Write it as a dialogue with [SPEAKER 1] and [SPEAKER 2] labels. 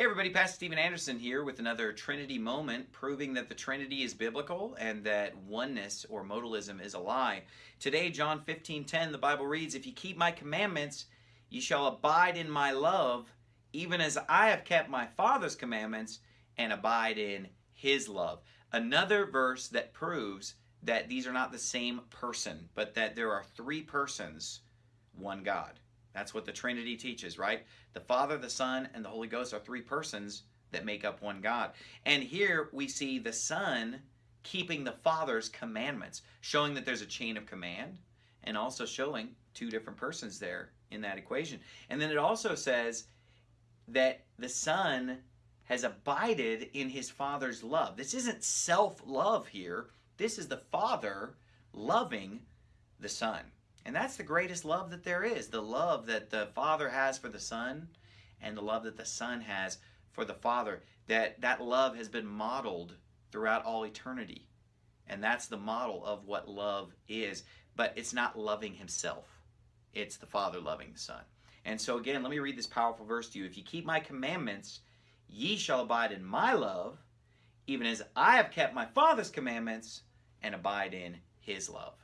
[SPEAKER 1] Hey everybody, Pastor Steven Anderson here with another Trinity moment proving that the Trinity is biblical and that oneness or modalism is a lie. Today, John 15, 10, the Bible reads, If you keep my commandments, ye shall abide in my love, even as I have kept my Father's commandments and abide in his love. Another verse that proves that these are not the same person, but that there are three persons, one God. That's what the Trinity teaches, right? The Father, the Son, and the Holy Ghost are three persons that make up one God. And here we see the Son keeping the Father's commandments, showing that there's a chain of command, and also showing two different persons there in that equation. And then it also says that the Son has abided in his Father's love. This isn't self love here, this is the Father loving the Son. And that's the greatest love that there is the love that the Father has for the Son and the love that the Son has for the Father. That, that love has been modeled throughout all eternity. And that's the model of what love is. But it's not loving Himself, it's the Father loving the Son. And so, again, let me read this powerful verse to you. If you keep my commandments, ye shall abide in my love, even as I have kept my Father's commandments and abide in His love.